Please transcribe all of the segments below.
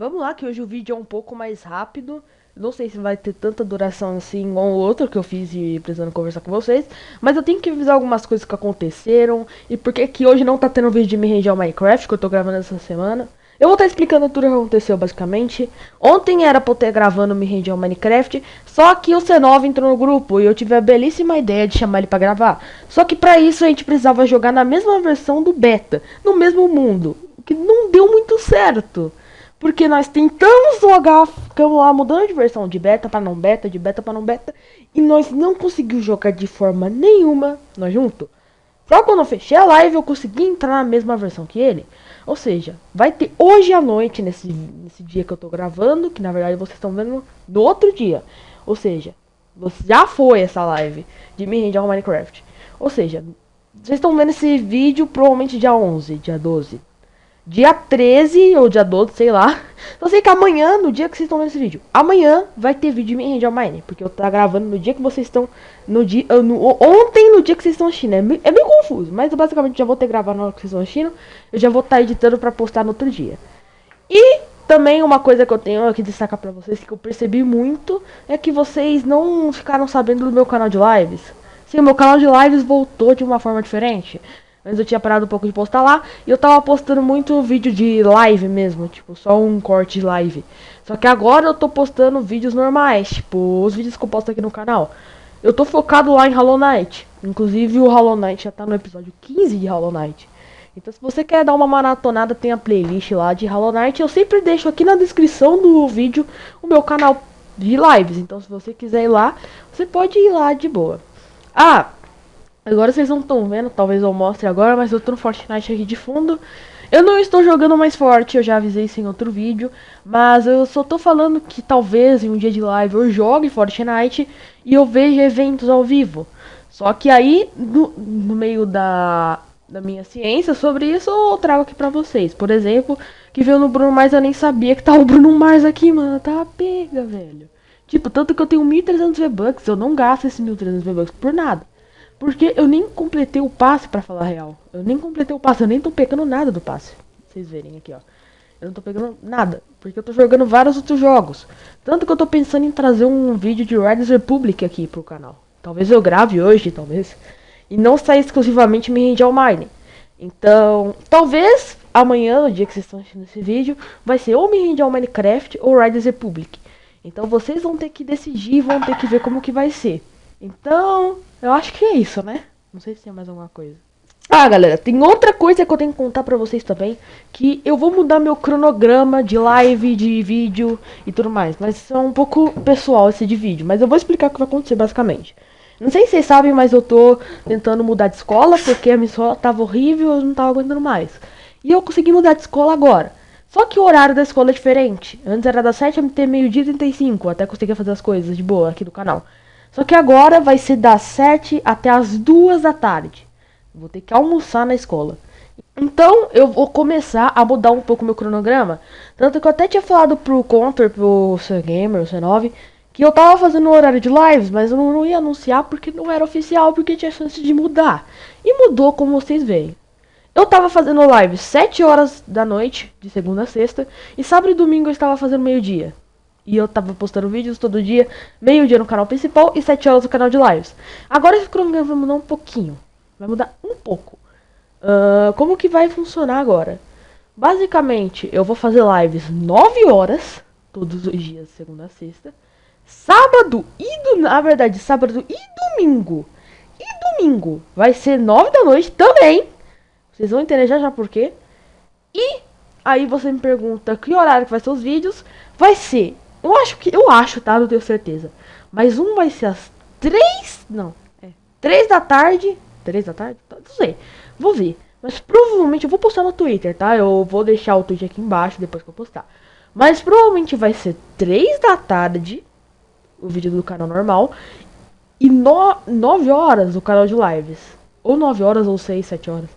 Vamos lá, que hoje o vídeo é um pouco mais rápido. Não sei se vai ter tanta duração assim igual o outro que eu fiz e precisando conversar com vocês. Mas eu tenho que avisar algumas coisas que aconteceram. E porque que hoje não tá tendo vídeo de me render ao Minecraft, que eu tô gravando essa semana. Eu vou estar tá explicando tudo o que aconteceu, basicamente. Ontem era pra eu ter gravando Me Rende ao Minecraft, só que o C9 entrou no grupo e eu tive a belíssima ideia de chamar ele pra gravar. Só que pra isso a gente precisava jogar na mesma versão do beta, no mesmo mundo, que não deu muito certo. Porque nós tentamos jogar, ficamos lá mudando de versão de beta para não beta, de beta para não beta, e nós não conseguimos jogar de forma nenhuma, nós juntos. Só quando eu fechei a live eu consegui entrar na mesma versão que ele. Ou seja, vai ter hoje à noite, nesse, nesse dia que eu tô gravando, que na verdade vocês estão vendo no outro dia. Ou seja, já foi essa live de me render ao Minecraft. Ou seja, vocês estão vendo esse vídeo provavelmente dia 11, dia 12. Dia 13 ou dia 12, sei lá. Só sei que amanhã, no dia que vocês estão vendo esse vídeo, amanhã vai ter vídeo de ao Mine. Porque eu tá gravando no dia que vocês estão. No dia. Ah, no, ontem, no dia que vocês estão assistindo. É meio, é meio confuso, mas eu basicamente já vou ter gravado na hora que vocês estão assistindo. Eu já vou estar tá editando pra postar no outro dia. E também uma coisa que eu tenho aqui destacar pra vocês, que eu percebi muito, é que vocês não ficaram sabendo do meu canal de lives. Sim, o meu canal de lives voltou de uma forma diferente. Antes eu tinha parado um pouco de postar lá. E eu tava postando muito vídeo de live mesmo. Tipo, só um corte de live. Só que agora eu tô postando vídeos normais. Tipo, os vídeos que eu posto aqui no canal. Eu tô focado lá em Hollow Knight. Inclusive o Hollow Knight já tá no episódio 15 de Hollow Knight. Então se você quer dar uma maratonada, tem a playlist lá de Hollow Knight. Eu sempre deixo aqui na descrição do vídeo o meu canal de lives. Então se você quiser ir lá, você pode ir lá de boa. Ah, Agora vocês não estão vendo, talvez eu mostre agora, mas eu tô no Fortnite aqui de fundo. Eu não estou jogando mais forte, eu já avisei isso em outro vídeo, mas eu só tô falando que talvez em um dia de live eu jogue Fortnite e eu veja eventos ao vivo. Só que aí, no, no meio da, da minha ciência sobre isso, eu trago aqui pra vocês. Por exemplo, que veio no Bruno Mars, eu nem sabia que tá o Bruno Mars aqui, mano. Tá pega, velho. Tipo, tanto que eu tenho 1.300 V-Bucks, eu não gasto esses 1.300 V-Bucks por nada. Porque eu nem completei o passe, para falar real. Eu nem completei o passe, eu nem tô pegando nada do passe. Vocês verem aqui, ó. Eu não tô pegando nada, porque eu tô jogando vários outros jogos. Tanto que eu tô pensando em trazer um vídeo de Riders Republic aqui pro canal. Talvez eu grave hoje, talvez. E não sair exclusivamente me rende ao Mine. Então, talvez amanhã, no dia que vocês estão assistindo esse vídeo, vai ser ou me rende ao Minecraft ou Riders Republic. Então vocês vão ter que decidir, vão ter que ver como que vai ser. Então, eu acho que é isso, né? Não sei se tem mais alguma coisa. Ah, galera, tem outra coisa que eu tenho que contar pra vocês também. Que eu vou mudar meu cronograma de live, de vídeo e tudo mais. Mas é um pouco pessoal esse de vídeo. Mas eu vou explicar o que vai acontecer basicamente. Não sei se vocês sabem, mas eu tô tentando mudar de escola. Porque a minha escola tava horrível, eu não tava aguentando mais. E eu consegui mudar de escola agora. Só que o horário da escola é diferente. Antes era das 7 até meio-dia e 35. Até conseguia fazer as coisas de boa aqui do canal. Só que agora vai ser das 7 até as 2 da tarde. Vou ter que almoçar na escola. Então eu vou começar a mudar um pouco meu cronograma. Tanto que eu até tinha falado pro Counter, pro C-Gamer, o C9, que eu tava fazendo o horário de lives, mas eu não ia anunciar porque não era oficial, porque tinha chance de mudar. E mudou como vocês veem. Eu tava fazendo live 7 horas da noite, de segunda a sexta, e sábado e domingo eu estava fazendo meio-dia. E eu tava postando vídeos todo dia, meio dia no canal principal e 7 horas no canal de lives. Agora esse cronograma vai mudar um pouquinho. Vai mudar um pouco. Uh, como que vai funcionar agora? Basicamente, eu vou fazer lives 9 horas, todos os dias, segunda a sexta. Sábado e, do, na verdade, sábado e domingo. E domingo vai ser 9 da noite também. Vocês vão entender já já por quê. E aí você me pergunta que horário que vai ser os vídeos. Vai ser eu acho que. Eu acho, tá? Não tenho certeza. Mas um vai ser às três. Não. É. Três da tarde. Três da tarde? Não sei. Vou ver. Mas provavelmente eu vou postar no Twitter, tá? Eu vou deixar o tweet aqui embaixo depois que eu postar. Mas provavelmente vai ser três da tarde. O vídeo do canal normal. E no, 9 horas o canal de lives. Ou 9 horas ou 6, 7 horas.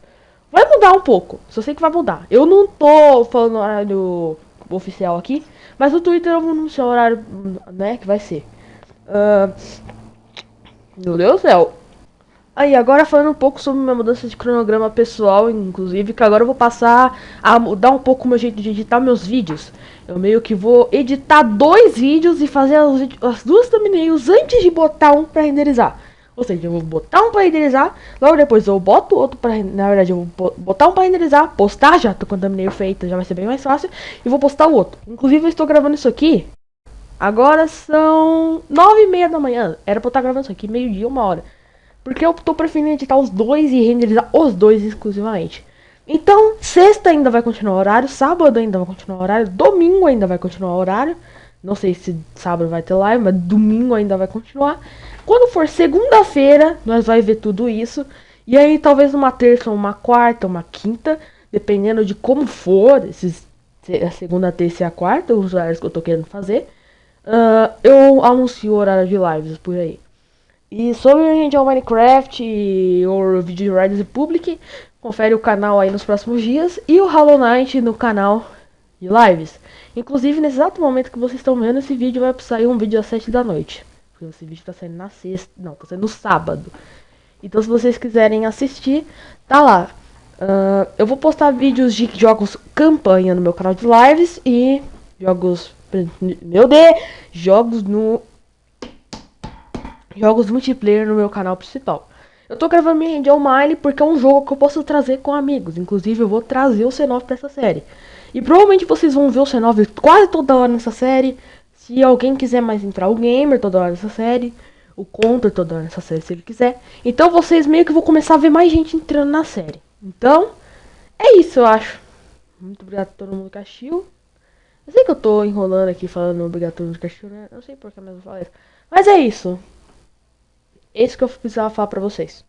Vai mudar um pouco. Só sei que vai mudar. Eu não tô falando horário oficial aqui. Mas no Twitter eu vou anunciar o horário, né, que vai ser. Uh, meu Deus do céu. Aí, agora falando um pouco sobre minha mudança de cronograma pessoal, inclusive, que agora eu vou passar a mudar um pouco o meu jeito de editar meus vídeos. Eu meio que vou editar dois vídeos e fazer as, as duas thumbnails antes de botar um pra renderizar. Ou seja, eu vou botar um pra renderizar, logo depois eu boto outro pra Na verdade, eu vou botar um pra renderizar, postar, já tô com a thumbnail feita, já vai ser bem mais fácil, e vou postar o outro. Inclusive, eu estou gravando isso aqui. Agora são nove e meia da manhã. Era pra eu estar gravando isso aqui meio-dia, uma hora. Porque eu tô preferindo editar os dois e renderizar os dois exclusivamente. Então, sexta ainda vai continuar o horário, sábado ainda vai continuar o horário, domingo ainda vai continuar o horário. Não sei se sábado vai ter live, mas domingo ainda vai continuar. Quando for segunda-feira, nós vai ver tudo isso. E aí, talvez uma terça, uma quarta, uma quinta, dependendo de como for, esses, a segunda, a terça e a quarta, os horários que eu tô querendo fazer. Uh, eu anuncio o horário de lives por aí. E sobre gente ao Minecraft ou Video Riders Republic, confere o canal aí nos próximos dias e o Hollow Knight no canal de lives. Inclusive, nesse exato momento que vocês estão vendo, esse vídeo vai sair um vídeo às 7 da noite. Porque esse vídeo tá saindo na sexta, não, tá saindo no sábado. Então, se vocês quiserem assistir, tá lá. Uh, eu vou postar vídeos de jogos campanha no meu canal de lives e jogos... Meu Deus! Jogos no jogos multiplayer no meu canal principal. Eu tô gravando minha Angel Mine porque é um jogo que eu posso trazer com amigos. Inclusive, eu vou trazer o C9 pra essa série. E provavelmente vocês vão ver o C9 quase toda hora nessa série. Se alguém quiser mais entrar o Gamer toda hora nessa série. O Counter toda hora nessa série, se ele quiser. Então vocês meio que vão começar a ver mais gente entrando na série. Então, é isso, eu acho. Muito obrigado a todo mundo que assistiu. Eu sei que eu tô enrolando aqui falando obrigado a todo mundo que assistiu, né? Não sei por que mesmo falei isso. Mas é isso. Esse que eu precisava falar pra vocês.